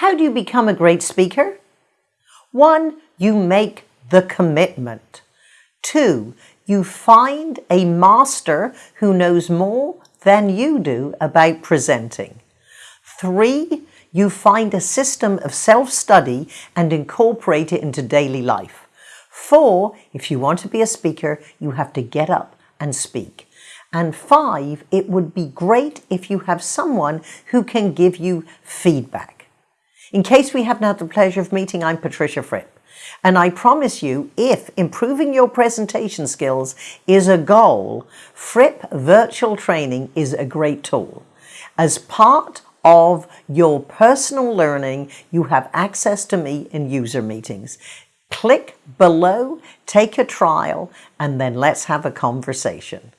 How do you become a great speaker? One, you make the commitment. Two, you find a master who knows more than you do about presenting. Three, you find a system of self-study and incorporate it into daily life. Four, if you want to be a speaker, you have to get up and speak. And five, it would be great if you have someone who can give you feedback. In case we haven't had the pleasure of meeting, I'm Patricia Fripp. And I promise you, if improving your presentation skills is a goal, Fripp Virtual Training is a great tool. As part of your personal learning, you have access to me in user meetings. Click below, take a trial, and then let's have a conversation.